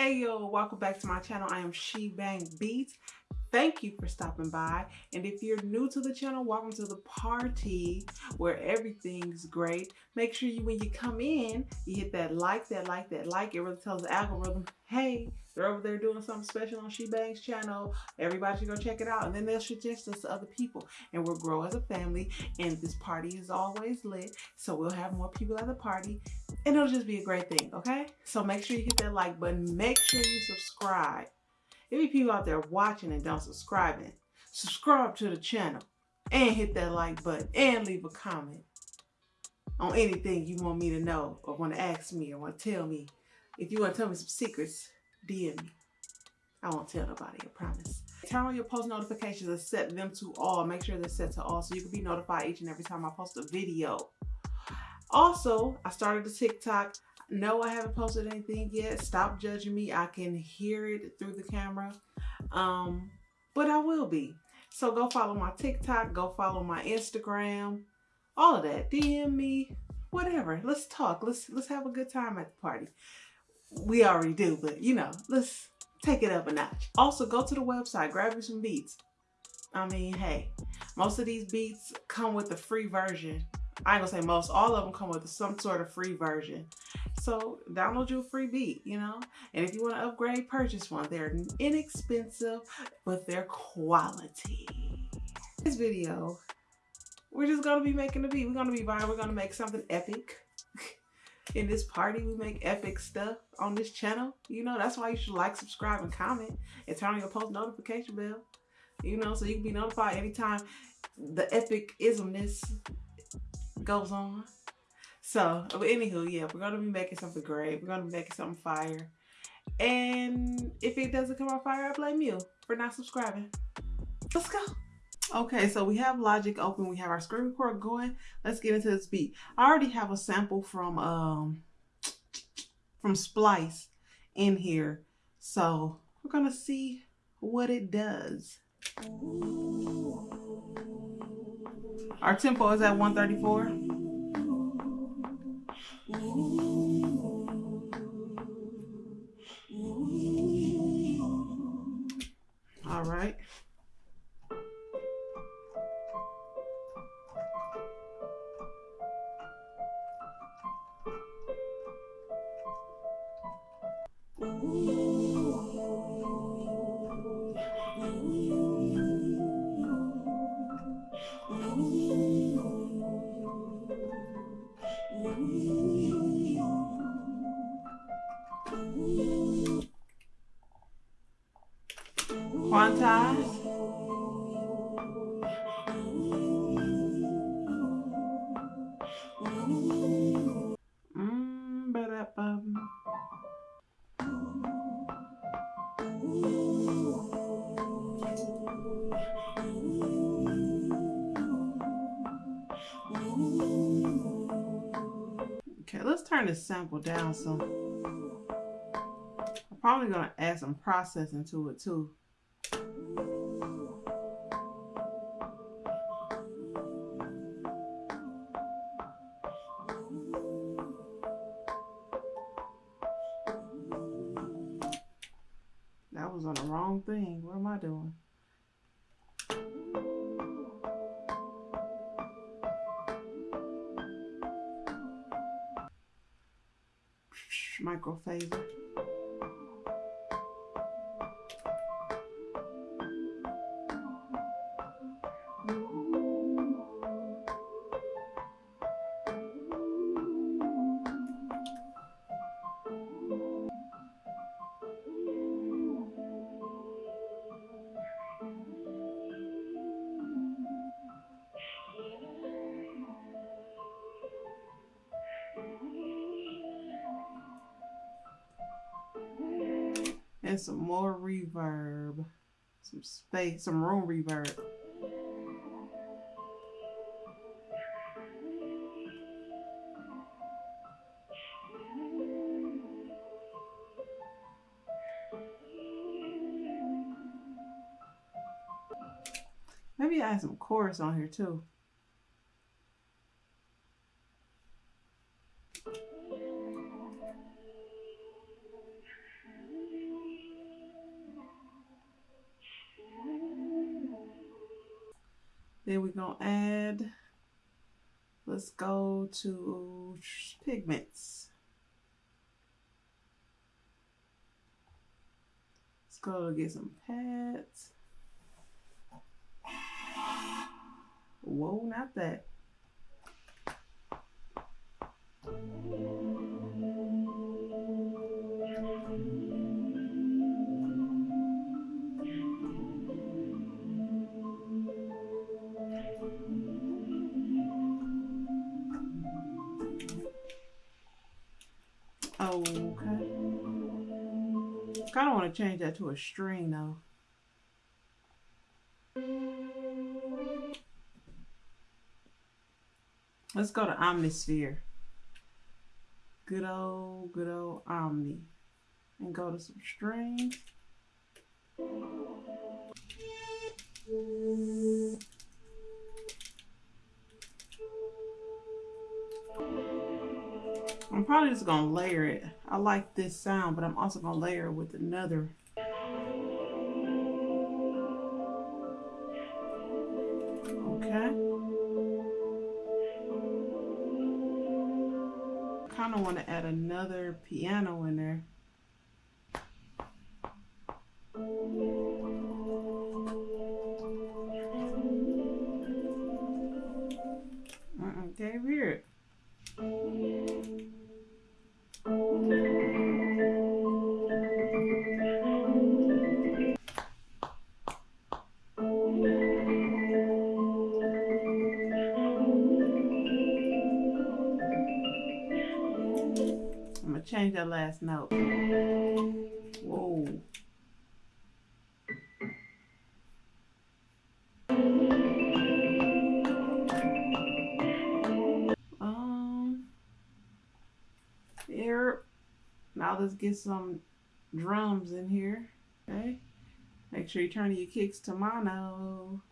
Hey yo, welcome back to my channel. I am She Bang Beats. Thank you for stopping by. And if you're new to the channel, welcome to the party where everything's great. Make sure you, when you come in, you hit that like, that like, that like. It really tells the algorithm, hey, they're over there doing something special on She Bang's channel. Everybody should go check it out. And then they'll suggest us to other people. And we'll grow as a family. And this party is always lit. So we'll have more people at the party. And it'll just be a great thing, okay? So make sure you hit that like button. Make sure you subscribe there be people out there watching and don't subscribing. Subscribe to the channel and hit that like button and leave a comment on anything you want me to know or want to ask me or want to tell me. If you want to tell me some secrets, DM me. I won't tell nobody, I promise. Turn on your post notifications and set them to all. Make sure they're set to all so you can be notified each and every time I post a video. Also, I started a TikTok. No, I haven't posted anything yet. Stop judging me. I can hear it through the camera. Um, but I will be. So go follow my TikTok. Go follow my Instagram. All of that. DM me. Whatever. Let's talk. Let's let's have a good time at the party. We already do, but you know, let's take it up a notch. Also, go to the website. Grab you some beats. I mean, hey, most of these beats come with a free version I ain't gonna say most, all of them come with some sort of free version. So download you a free beat, you know? And if you want to upgrade, purchase one. They're inexpensive, but they're quality. This video, we're just gonna be making a beat. We're gonna be vibing. We're gonna make something epic. In this party, we make epic stuff on this channel. You know, that's why you should like, subscribe, and comment, and turn on your post notification bell. You know, so you can be notified anytime the epic ismness goes on. So, but anywho, yeah, we're gonna be making something great. We're gonna be making something fire. And if it doesn't come out fire, I blame you for not subscribing. Let's go. Okay, so we have Logic open. We have our screen record going. Let's get into this beat. I already have a sample from um from Splice in here. So we're gonna see what it does. Our tempo is at 134. All turn this sample down some. I'm probably going to add some processing to it too. That was on the wrong thing. What am I doing? Microphaser. Some more reverb, some space, some room reverb. Maybe add some chorus on here too. To add, let's go to pigments. Let's go get some pads. Whoa, not that. Kind of want to change that to a string though. Let's go to Omnisphere. Good old, good old Omni. And go to some strings. I'm probably just going to layer it. I like this sound, but I'm also going to layer it with another. Okay. kind of want to add another piano in there. Change that last note. Whoa. Um, here. Now let's get some drums in here. Okay. Make sure you turn your kicks to mono.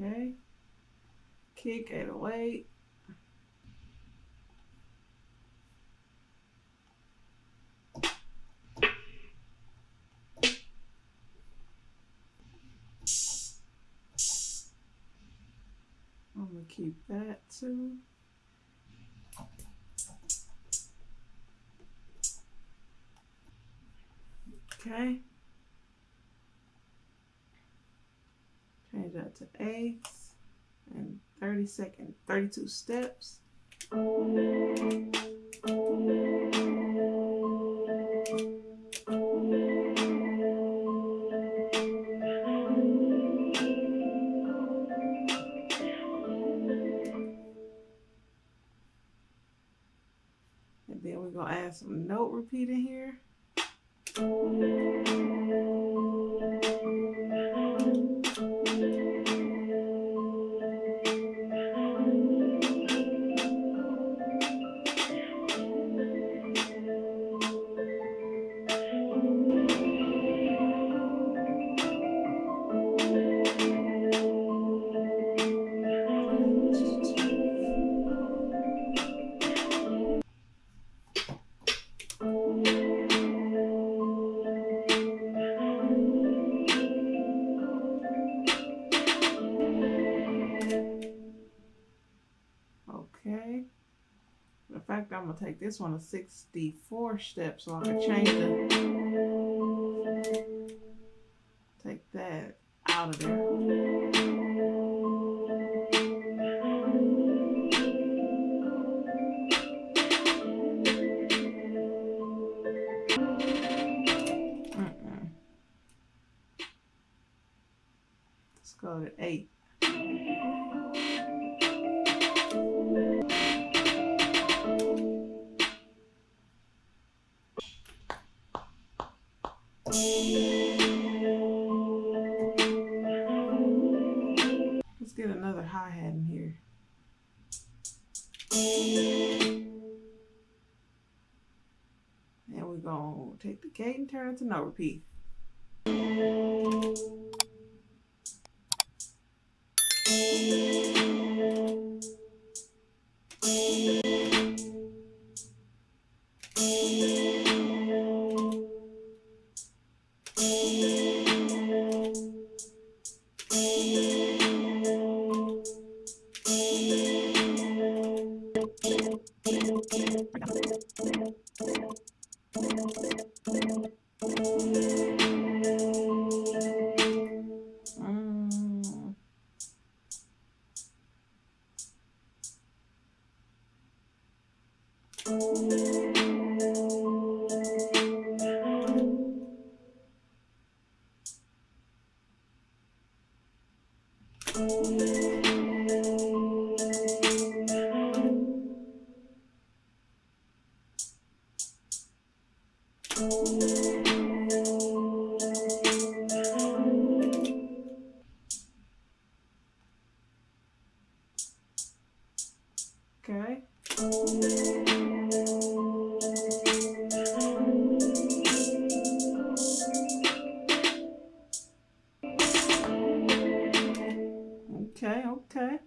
Okay. Kick 808. I'm going to keep that too. Okay. Change that to eighths and 30 second, 32 steps. And then we're gonna add some note repeat in here. Gonna take this one to 64 steps so I can change the take that out of there. Let's go to eight. Turn to note repeat. Okay. Okay, okay.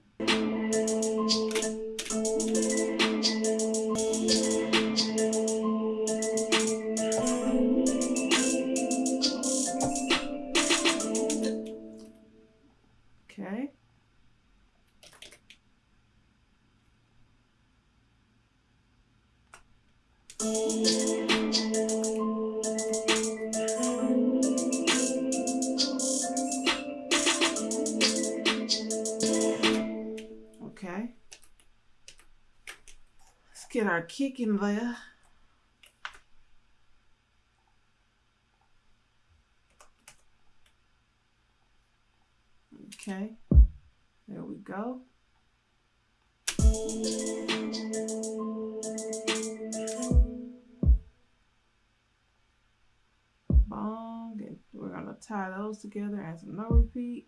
Okay. Okay. Let's get our kick in there. Okay. There we go. Tie those together as a note repeat.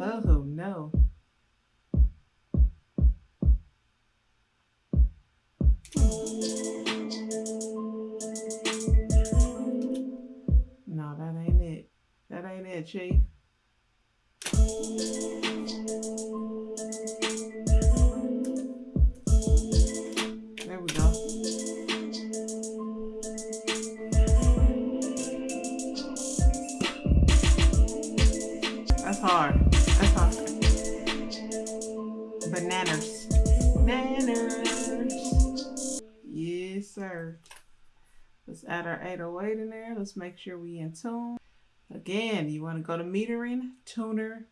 Oh no. No, that ain't it. That ain't it, Chief. Make sure we in tune. Again, you want to go to metering, tuner,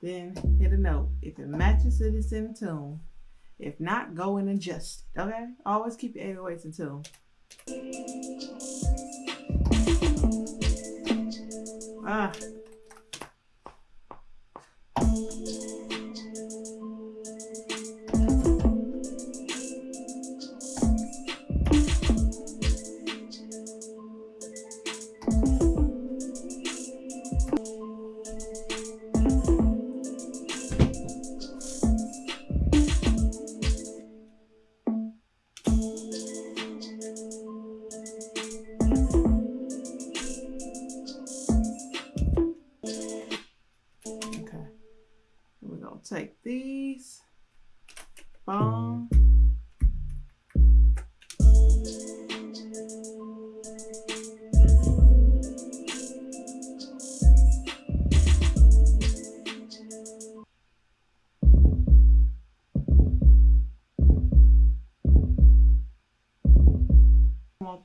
then hit a note. If it matches it, it's in tune. If not, go and adjust it. Okay? Always keep your 808s in tune. Ah.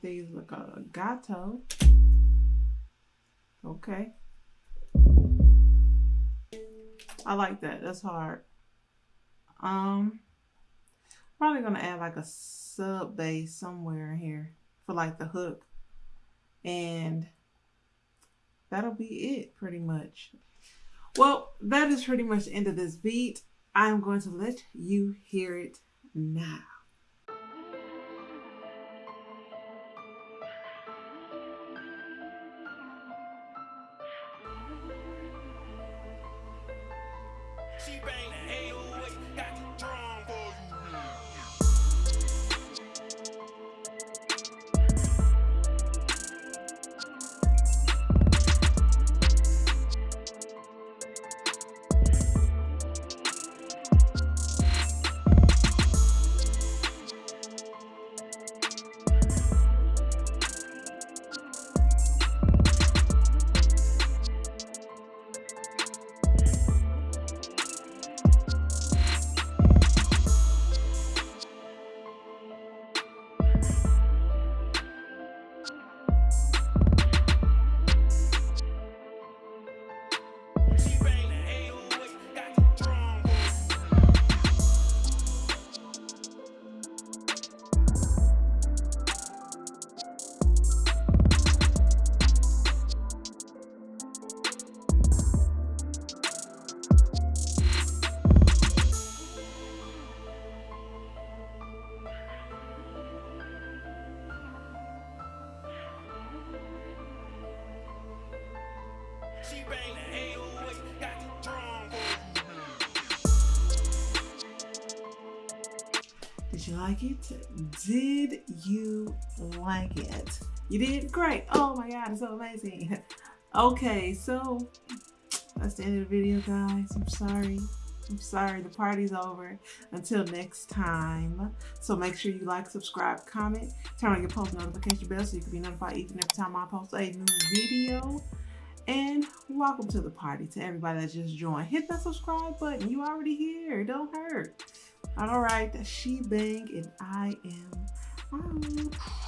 These look a gato. Okay. I like that. That's hard. Um, probably gonna add like a sub bass somewhere in here for like the hook, and that'll be it pretty much. Well, that is pretty much the end of this beat. I am going to let you hear it now. Did you like it? You did? Great. Oh my God, it's so amazing. Okay, so that's the end of the video, guys. I'm sorry. I'm sorry, the party's over. Until next time. So make sure you like, subscribe, comment, turn on your post notification bell so you can be notified each and every time I post a new video. And welcome to the party to everybody that just joined. Hit that subscribe button. You already here. Don't hurt. All right, she bang and I am out.